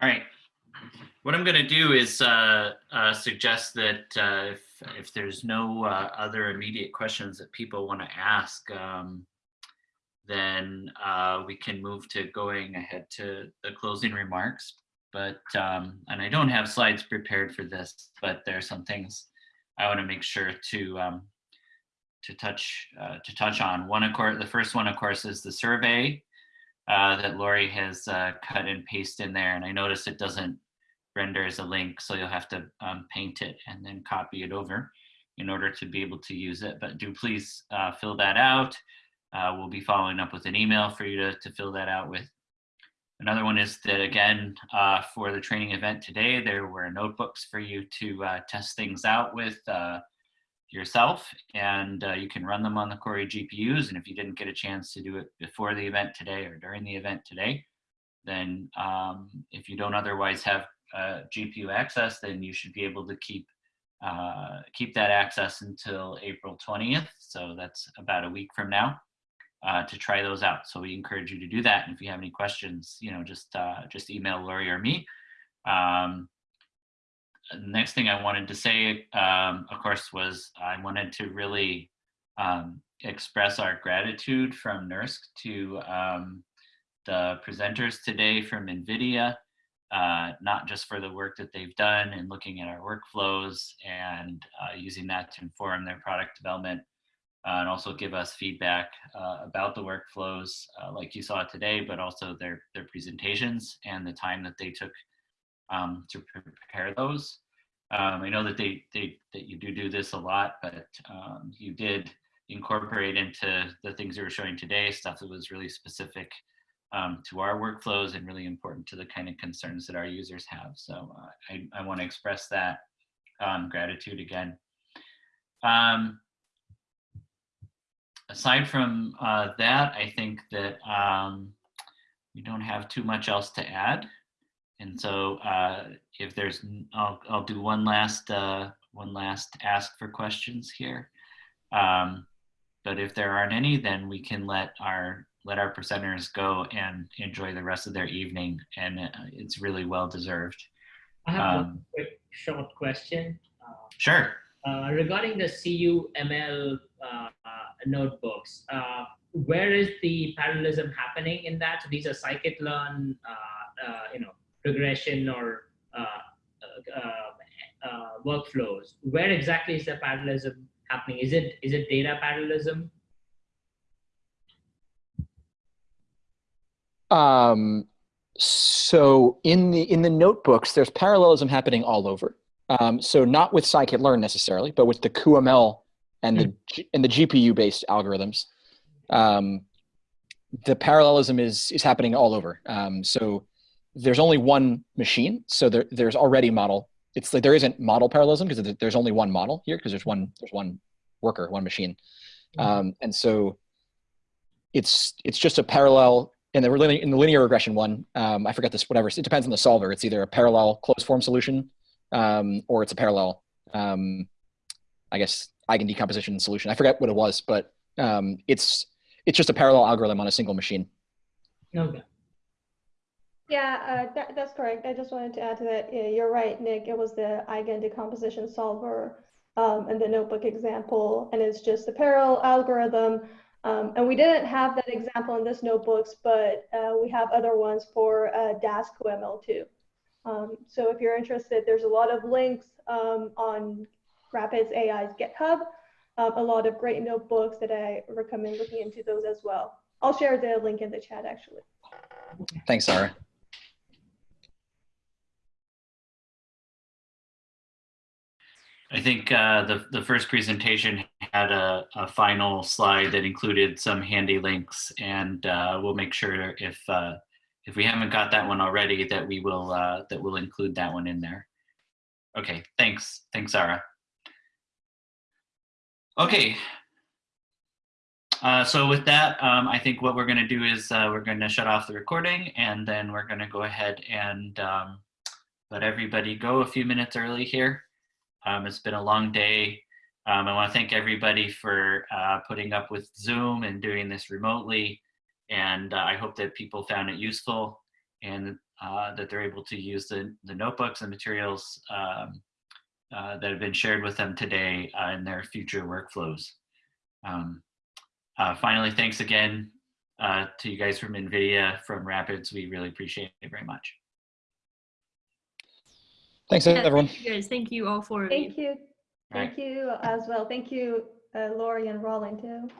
All right. What I'm going to do is uh, uh, suggest that uh, if, if there's no uh, other immediate questions that people want to ask, um, then uh, we can move to going ahead to the closing remarks. But, um, and I don't have slides prepared for this, but there are some things I want to make sure to um, to touch uh, to touch on. One, of course, the first one, of course, is the survey uh, that Lori has uh, cut and paste in there. And I notice it doesn't render as a link, so you'll have to um, paint it and then copy it over in order to be able to use it. But do please uh, fill that out. Uh, we'll be following up with an email for you to, to fill that out with. Another one is that again, uh, for the training event today, there were notebooks for you to test things out with yourself and uh, you can run them on the Cori GPUs. And if you didn't get a chance to do it before the event today or during the event today, then um, if you don't otherwise have uh, GPU access, then you should be able to keep uh, keep that access until April 20th. So that's about a week from now uh, to try those out. So we encourage you to do that. And if you have any questions, you know, just uh, just email Lori or me. Um, next thing I wanted to say, um, of course, was I wanted to really um, express our gratitude from NERSC to um, the presenters today from NVIDIA, uh, not just for the work that they've done and looking at our workflows and uh, using that to inform their product development, uh, and also give us feedback uh, about the workflows uh, like you saw today, but also their, their presentations and the time that they took um, to prepare those. Um, I know that they, they that you do do this a lot, but um, you did incorporate into the things you were showing today stuff that was really specific um, to our workflows and really important to the kind of concerns that our users have. So uh, I, I want to express that um, gratitude again. Um, aside from uh, that, I think that um, we don't have too much else to add. And so uh, if there's, I'll, I'll do one last, uh, one last ask for questions here. Um, but if there aren't any, then we can let our, let our presenters go and enjoy the rest of their evening. And uh, it's really well deserved. I have Um, one quick short question. Uh, Sure. uh, regarding the CUML uh, uh, notebooks, uh, where is the parallelism happening in that? So these are scikit-learn, uh, uh, you know, regression or uh, uh, uh, workflows. Where exactly is the parallelism happening? Is it is it data parallelism? Um, so in the in the notebooks, there's parallelism happening all over. Um, so not with scikit-learn necessarily, but with the cuML and the and the GPU-based algorithms, um, the parallelism is is happening all over. Um, so there's only one machine, so there, there's already model. It's like there isn't model parallelism because there's only one model here because there's one there's one worker, one machine, um, and so it's it's just a parallel in the linear, in the linear regression one. Um, I forget this whatever. It depends on the solver. It's either a parallel closed form solution um, or it's a parallel. Um, I guess eigen decomposition solution. I forget what it was, but um, it's it's just a parallel algorithm on a single machine. Okay. Yeah, uh, that, that's correct. I just wanted to add to that. Yeah, you're right, Nick. It was the eigen decomposition solver um, in the notebook example, and it's just a parallel algorithm. Um, and we didn't have that example in this notebooks, but uh, we have other ones for uh, Dask cuML too. Um, so if you're interested, there's a lot of links um, on Rapids AI's GitHub, um, a lot of great notebooks that I recommend looking into those as well. I'll share the link in the chat actually. Thanks, Sarah. I think uh, the, the first presentation had a, a final slide that included some handy links and uh, we'll make sure if, uh, if we haven't got that one already that we will, uh, that will include that one in there. Okay, thanks. Thanks, Sarah. Okay. Uh, so with that, um, I think what we're going to do is uh, we're going to shut off the recording and then we're going to go ahead and um, let everybody go a few minutes early here. Um, it's been a long day. Um, I want to thank everybody for uh, putting up with Zoom and doing this remotely. And uh, I hope that people found it useful. and uh, that they're able to use the, the notebooks and materials um, uh, that have been shared with them today uh, in their future workflows. Um, uh, finally, thanks again to you guys from NVIDIA, from Rapids. We really appreciate it very much. Thanks, Yeah, everyone. Thank you guys. Thank you all for Thank you. Right. Thank you as well. Thank you, uh, Lori and Roland too.